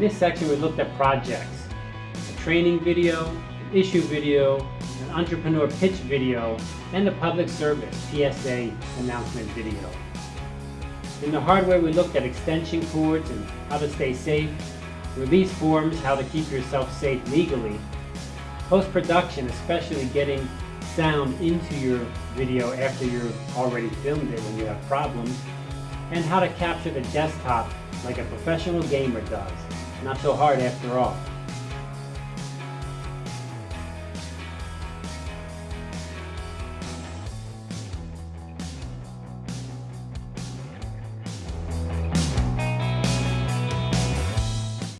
this section we looked at projects, a training video, an issue video, an entrepreneur pitch video, and a public service PSA announcement video. In the hardware we looked at extension cords and how to stay safe, release forms, how to keep yourself safe legally, post-production, especially getting sound into your video after you've already filmed it when you have problems, and how to capture the desktop like a professional gamer does. Not so hard after all.